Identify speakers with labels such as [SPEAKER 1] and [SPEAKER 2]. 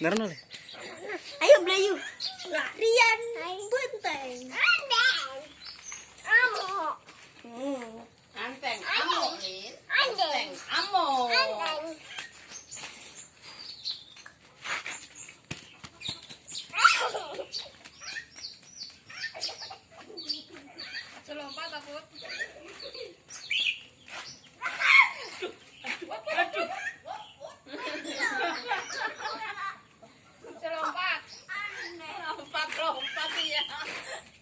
[SPEAKER 1] Nah, nah,
[SPEAKER 2] Ayo Blayu. Larian benteng.
[SPEAKER 3] Amok.
[SPEAKER 4] Takut.
[SPEAKER 3] Yeah.